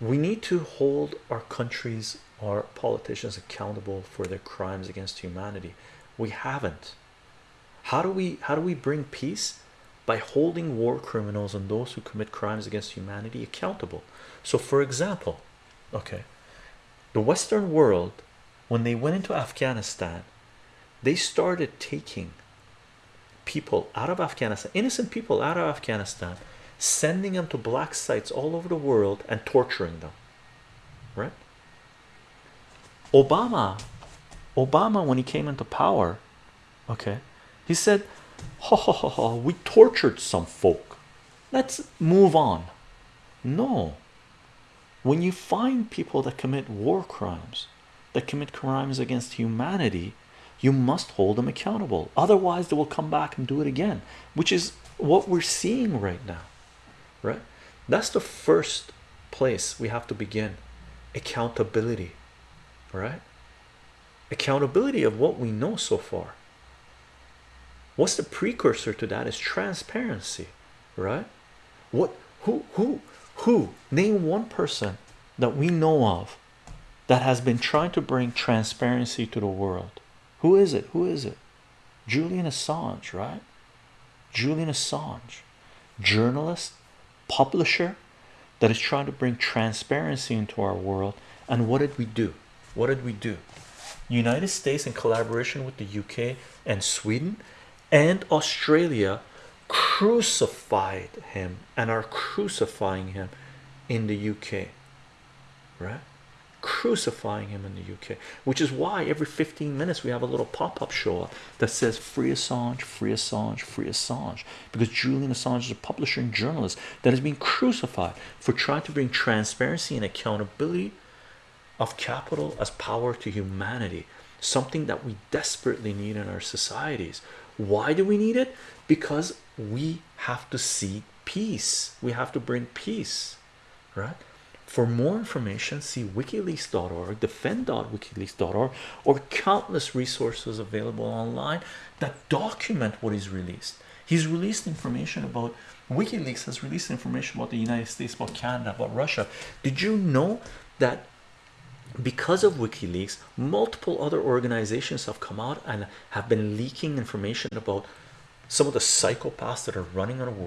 we need to hold our countries our politicians accountable for their crimes against humanity. We haven't. How do we how do we bring peace? By holding war criminals and those who commit crimes against humanity accountable. So for example okay the western world when they went into afghanistan they started taking people out of afghanistan innocent people out of afghanistan sending them to black sites all over the world and torturing them right? Obama obama when he came into power okay he said we tortured some folk. Let's move on. No. When you find people that commit war crimes that commit crimes against humanity you must hold them accountable. Otherwise they will come back and do it again which is what we're seeing right now right? That's the first place we have to begin. Accountability right? Accountability of what we know so far. What's the precursor to that is transparency right? What who who who? Name one person that we know of that has been trying to bring transparency to the world. Who is it? Who is it? Julian Assange right? Julian Assange journalist publisher that is trying to bring transparency into our world and what did we do? What did we do? United States in collaboration with the UK and Sweden and Australia crucified him and are crucifying him in the UK right crucifying him in the UK which is why every 15 minutes we have a little pop-up show that says free Assange free Assange free Assange because Julian Assange is a publisher and journalist that has been crucified for trying to bring transparency and accountability of capital as power to humanity something that we desperately need in our societies. Why do we need it? Because we have to seek peace. We have to bring peace right for more information see wikileaks.org defend.wikileaks.org or countless resources available online that document what is released. He's released information about wikileaks has released information about the united states about canada about russia. Did you know that because of wikileaks multiple other organizations have come out and have been leaking information about some of the psychopaths that are running our